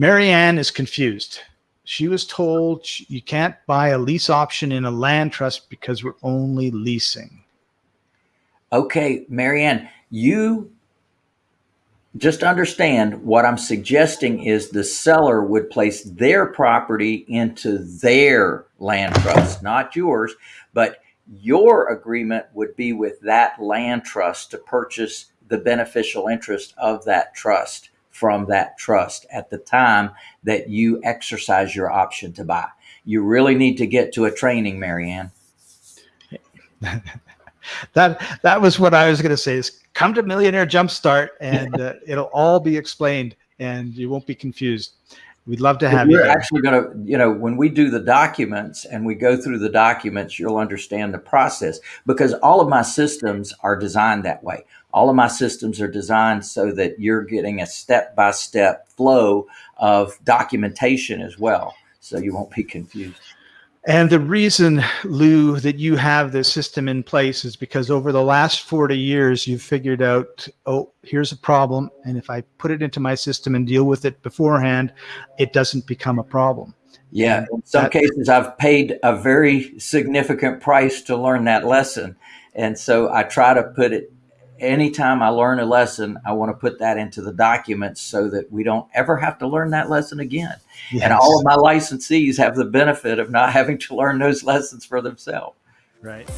Marianne is confused. She was told you can't buy a lease option in a land trust because we're only leasing. Okay, Marianne, you just understand what I'm suggesting is the seller would place their property into their land trust, not yours, but your agreement would be with that land trust to purchase the beneficial interest of that trust from that trust at the time that you exercise your option to buy. You really need to get to a training, Marianne. that that was what I was going to say is come to Millionaire Jumpstart and uh, it'll all be explained and you won't be confused. We'd love to have We're you. We're actually going to, you know, when we do the documents and we go through the documents, you'll understand the process because all of my systems are designed that way. All of my systems are designed so that you're getting a step-by-step flow of documentation as well. So you won't be confused. And the reason, Lou, that you have this system in place is because over the last 40 years, you've figured out, oh, here's a problem. And if I put it into my system and deal with it beforehand, it doesn't become a problem. Yeah, in some that, cases, I've paid a very significant price to learn that lesson. And so I try to put it anytime I learn a lesson, I want to put that into the documents so that we don't ever have to learn that lesson again. Yes. And all of my licensees have the benefit of not having to learn those lessons for themselves. Right.